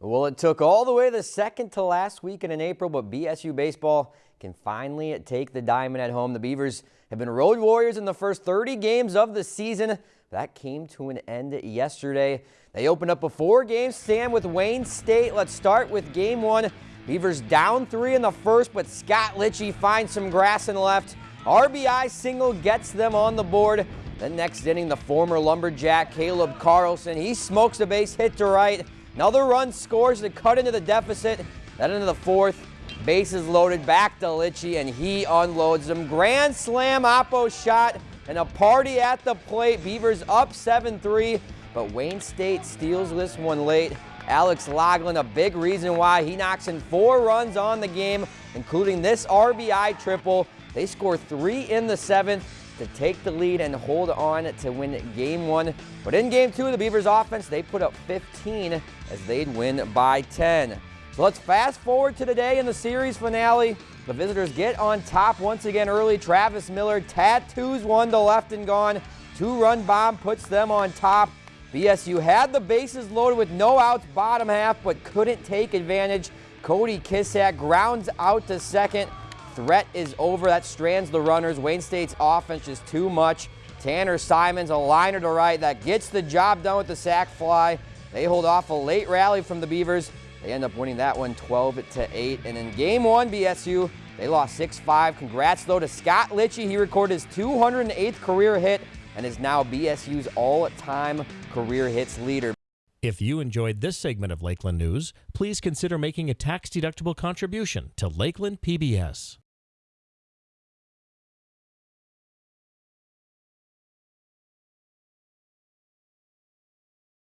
Well, it took all the way the second to last weekend in April, but BSU baseball can finally take the diamond at home. The Beavers have been road warriors in the first 30 games of the season. That came to an end yesterday. They opened up a four-game stand with Wayne State. Let's start with game one. Beavers down three in the first, but Scott Litchie finds some grass and left. RBI single gets them on the board. The next inning, the former Lumberjack Caleb Carlson, he smokes a base hit to right. Another run scores to cut into the deficit. Then into the fourth, bases loaded back to Litchie, and he unloads them. Grand slam Oppo shot and a party at the plate. Beavers up 7-3, but Wayne State steals this one late. Alex Loughlin, a big reason why he knocks in four runs on the game, including this RBI triple. They score three in the seventh to take the lead and hold on to win game one. But in game two, the Beavers offense, they put up 15 as they'd win by 10. So let's fast forward to today in the series finale. The visitors get on top once again early. Travis Miller tattoos one to left and gone. Two-run bomb puts them on top. BSU had the bases loaded with no outs bottom half, but couldn't take advantage. Cody Kissack grounds out to second. Threat is over. That strands the runners. Wayne State's offense is too much. Tanner Simons, a liner to right. That gets the job done with the sac fly. They hold off a late rally from the Beavers. They end up winning that one 12 to 8. And in game one, BSU, they lost 6-5. Congrats, though, to Scott Litchie. He recorded his 208th career hit and is now BSU's all-time career hits leader. If you enjoyed this segment of Lakeland News, please consider making a tax-deductible contribution to Lakeland PBS.